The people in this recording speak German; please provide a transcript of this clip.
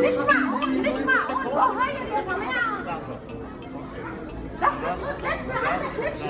Nicht Nishma, Nishma, oh, oh, heute, das war mehr. Das ist so letzte Hand,